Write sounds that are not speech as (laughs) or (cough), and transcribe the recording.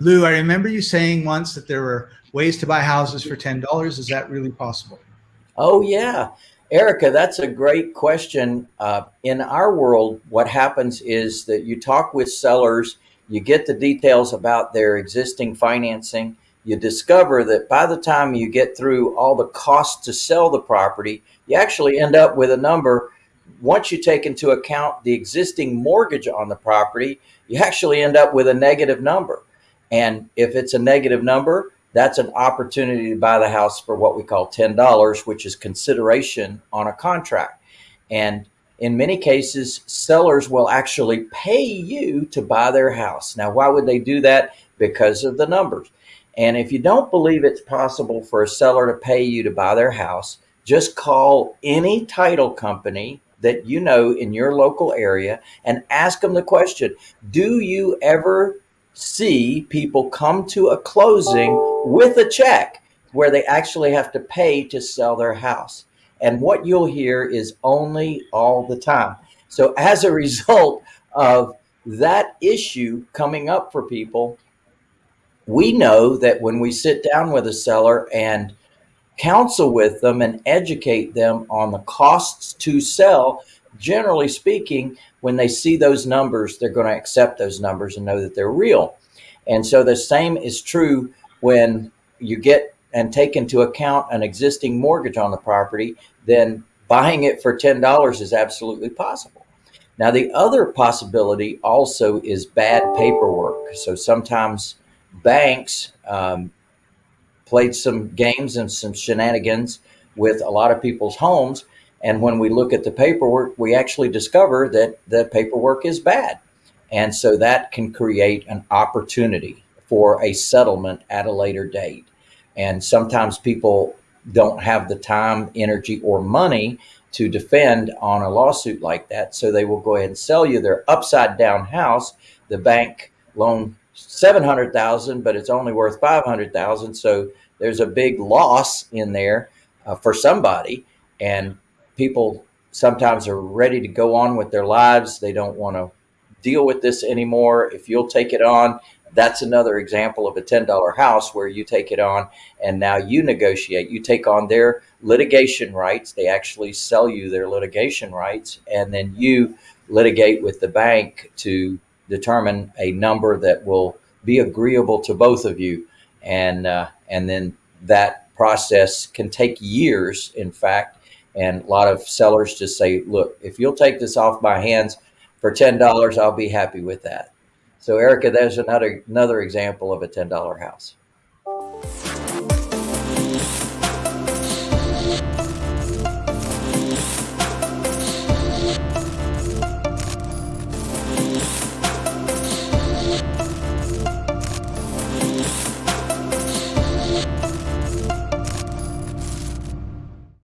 Lou, I remember you saying once that there were ways to buy houses for $10. Is that really possible? Oh, yeah. Erica, that's a great question. Uh, in our world, what happens is that you talk with sellers, you get the details about their existing financing, you discover that by the time you get through all the costs to sell the property, you actually end up with a number. Once you take into account the existing mortgage on the property, you actually end up with a negative number. And if it's a negative number, that's an opportunity to buy the house for what we call $10, which is consideration on a contract. And in many cases, sellers will actually pay you to buy their house. Now, why would they do that? Because of the numbers. And if you don't believe it's possible for a seller to pay you to buy their house, just call any title company that you know in your local area and ask them the question, do you ever see people come to a closing with a check where they actually have to pay to sell their house. And what you'll hear is only all the time. So as a (laughs) result of that issue coming up for people, we know that when we sit down with a seller and counsel with them and educate them on the costs to sell, generally speaking, when they see those numbers, they're going to accept those numbers and know that they're real. And so the same is true when you get and take into account an existing mortgage on the property, then buying it for $10 is absolutely possible. Now, the other possibility also is bad paperwork. So sometimes banks um, played some games and some shenanigans with a lot of people's homes and when we look at the paperwork, we actually discover that the paperwork is bad. And so that can create an opportunity for a settlement at a later date. And sometimes people don't have the time, energy, or money to defend on a lawsuit like that. So they will go ahead and sell you their upside down house. The bank loan 700,000, but it's only worth 500,000. So there's a big loss in there uh, for somebody. And people sometimes are ready to go on with their lives. They don't want to deal with this anymore. If you'll take it on, that's another example of a $10 house where you take it on and now you negotiate. You take on their litigation rights. They actually sell you their litigation rights and then you litigate with the bank to determine a number that will be agreeable to both of you. And, uh, and then that process can take years, in fact, and a lot of sellers just say, look, if you'll take this off my hands for $10, I'll be happy with that. So Erica, there's another, another example of a $10 house.